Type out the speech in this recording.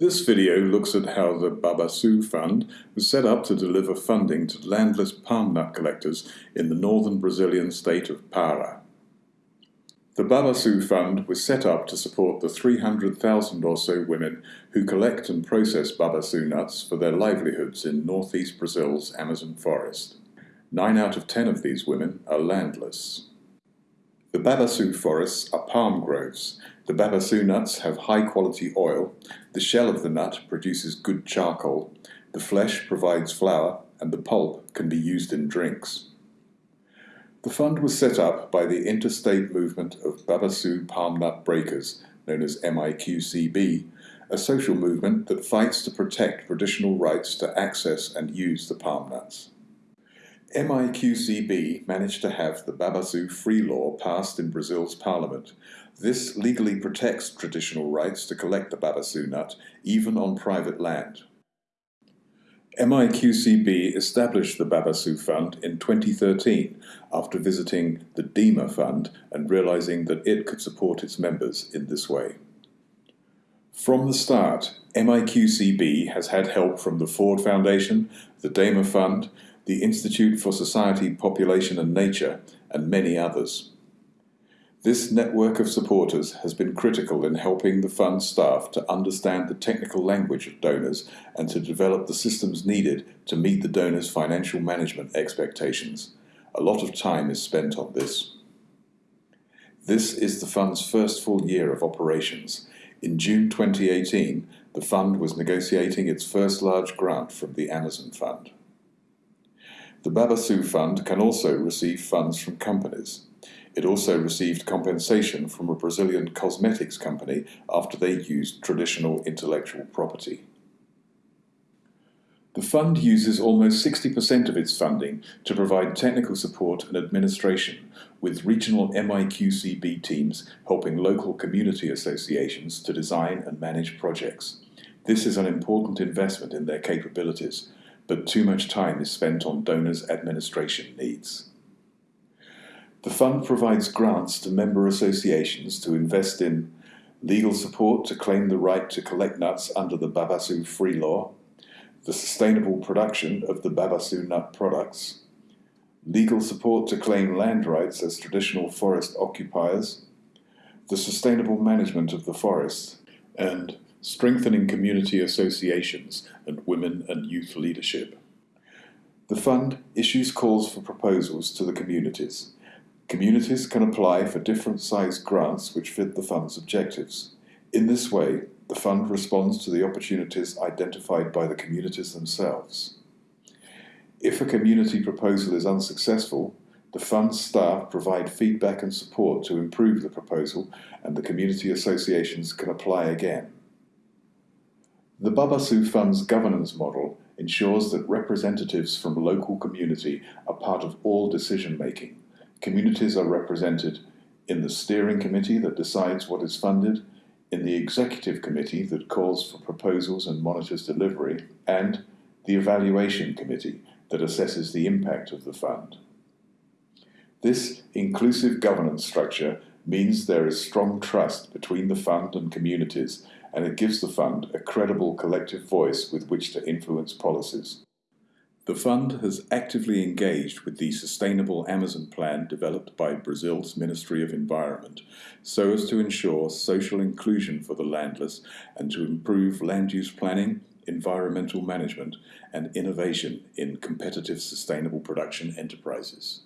This video looks at how the Babaçu Fund was set up to deliver funding to landless palm nut collectors in the northern Brazilian state of Para. The Babaçu Fund was set up to support the 300,000 or so women who collect and process Babaçu nuts for their livelihoods in northeast Brazil's Amazon forest. Nine out of ten of these women are landless. The Babaçu forests are palm groves. The Babaçu nuts have high quality oil, the shell of the nut produces good charcoal, the flesh provides flour, and the pulp can be used in drinks. The fund was set up by the Interstate Movement of Babaçu Palm Nut Breakers, known as MIQCB, a social movement that fights to protect traditional rights to access and use the palm nuts. MIQCB managed to have the Babaçu Free Law passed in Brazil's parliament. This legally protects traditional rights to collect the Babaçu nut, even on private land. MIQCB established the Babaçu Fund in 2013 after visiting the DEMA Fund and realizing that it could support its members in this way. From the start, MIQCB has had help from the Ford Foundation, the DEMA Fund, the Institute for Society, Population and Nature, and many others. This network of supporters has been critical in helping the fund staff to understand the technical language of donors and to develop the systems needed to meet the donors' financial management expectations. A lot of time is spent on this. This is the fund's first full year of operations. In June 2018, the fund was negotiating its first large grant from the Amazon Fund. The Babaçu Fund can also receive funds from companies. It also received compensation from a Brazilian cosmetics company after they used traditional intellectual property. The fund uses almost 60% of its funding to provide technical support and administration, with regional MIQCB teams helping local community associations to design and manage projects. This is an important investment in their capabilities, but too much time is spent on donors' administration needs. The fund provides grants to member associations to invest in legal support to claim the right to collect nuts under the Babaçu Free Law, the sustainable production of the Babaçu nut products, legal support to claim land rights as traditional forest occupiers, the sustainable management of the forest, and strengthening community associations and women and youth leadership. The fund issues calls for proposals to the communities. Communities can apply for different sized grants which fit the fund's objectives. In this way, the fund responds to the opportunities identified by the communities themselves. If a community proposal is unsuccessful, the fund's staff provide feedback and support to improve the proposal and the community associations can apply again. The Babaçu Fund's governance model ensures that representatives from local community are part of all decision making. Communities are represented in the steering committee that decides what is funded, in the executive committee that calls for proposals and monitors delivery, and the evaluation committee that assesses the impact of the fund. This inclusive governance structure means there is strong trust between the fund and communities and it gives the fund a credible collective voice with which to influence policies. The fund has actively engaged with the Sustainable Amazon Plan developed by Brazil's Ministry of Environment so as to ensure social inclusion for the landless and to improve land use planning, environmental management, and innovation in competitive sustainable production enterprises.